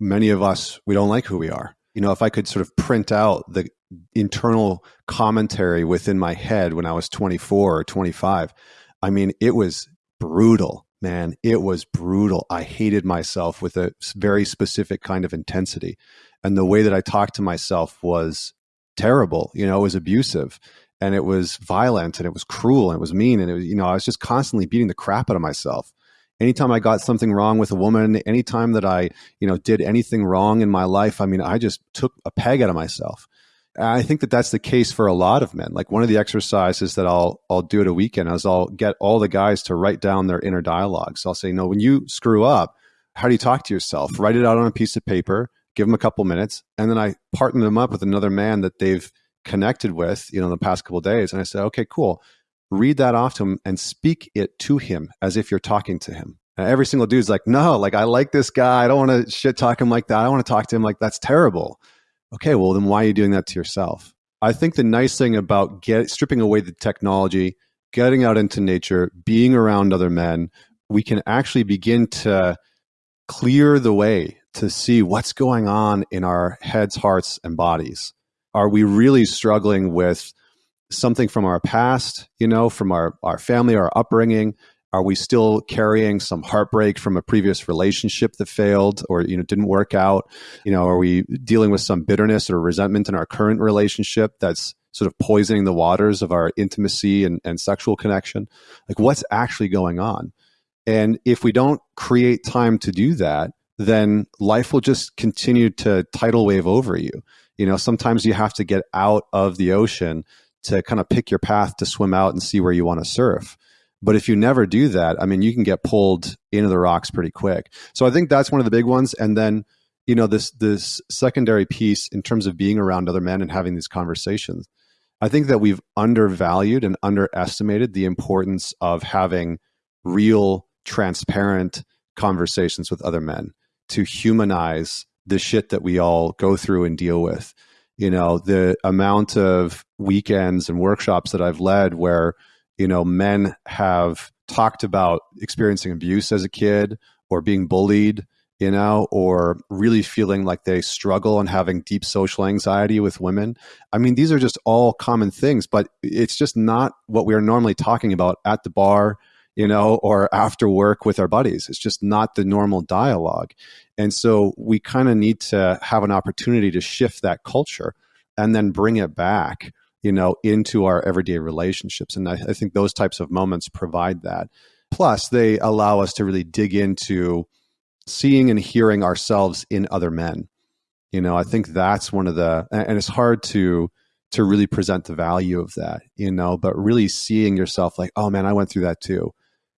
many of us, we don't like who we are. You know, if I could sort of print out the internal commentary within my head when I was 24 or 25, I mean, it was brutal, man. It was brutal. I hated myself with a very specific kind of intensity. And the way that I talked to myself was terrible. You know, it was abusive and it was violent and it was cruel and it was mean. And it was, you know, I was just constantly beating the crap out of myself anytime I got something wrong with a woman, anytime that I, you know, did anything wrong in my life, I mean, I just took a peg out of myself. I think that that's the case for a lot of men. Like one of the exercises that I'll I'll do at a weekend is I'll get all the guys to write down their inner dialogue. So I'll say, no, when you screw up, how do you talk to yourself? Write it out on a piece of paper, give them a couple minutes, and then I partner them up with another man that they've connected with, you know, in the past couple days. And I say, okay, cool read that off to him and speak it to him as if you're talking to him. And every single dude's like, no, like I like this guy. I don't want to shit talk him like that. I want to talk to him like that's terrible. Okay, well then why are you doing that to yourself? I think the nice thing about get stripping away the technology, getting out into nature, being around other men, we can actually begin to clear the way to see what's going on in our heads, hearts, and bodies. Are we really struggling with something from our past, you know, from our, our family, our upbringing? Are we still carrying some heartbreak from a previous relationship that failed or you know didn't work out? You know, are we dealing with some bitterness or resentment in our current relationship that's sort of poisoning the waters of our intimacy and, and sexual connection? Like what's actually going on? And if we don't create time to do that, then life will just continue to tidal wave over you. You know, sometimes you have to get out of the ocean to kind of pick your path to swim out and see where you want to surf. But if you never do that, I mean, you can get pulled into the rocks pretty quick. So I think that's one of the big ones. And then, you know, this this secondary piece in terms of being around other men and having these conversations. I think that we've undervalued and underestimated the importance of having real, transparent conversations with other men to humanize the shit that we all go through and deal with you know the amount of weekends and workshops that i've led where you know men have talked about experiencing abuse as a kid or being bullied you know or really feeling like they struggle and having deep social anxiety with women. I mean these are just all common things but it's just not what we are normally talking about at the bar you know or after work with our buddies. It's just not the normal dialogue and so we kind of need to have an opportunity to shift that culture and then bring it back, you know, into our everyday relationships. And I, I think those types of moments provide that. Plus, they allow us to really dig into seeing and hearing ourselves in other men. You know, I think that's one of the, and it's hard to, to really present the value of that, you know, but really seeing yourself like, oh man, I went through that too,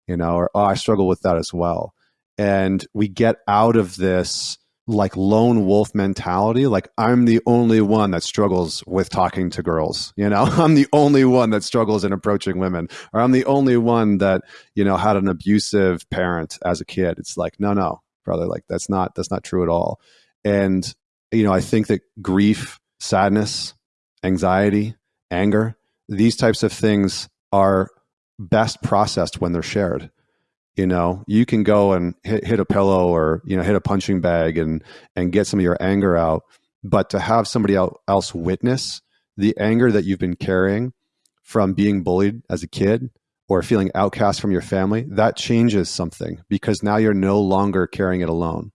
you know, or oh, I struggle with that as well and we get out of this like lone wolf mentality like i'm the only one that struggles with talking to girls you know? I'm the only one that struggles in approaching women or i'm the only one that you know had an abusive parent as a kid. It's like no no brother like that's not that's not true at all. And you know i think that grief sadness anxiety anger these types of things are best processed when they're shared you know you can go and hit, hit a pillow or you know hit a punching bag and and get some of your anger out. But to have somebody else witness the anger that you've been carrying from being bullied as a kid or feeling outcast from your family that changes something because now you're no longer carrying it alone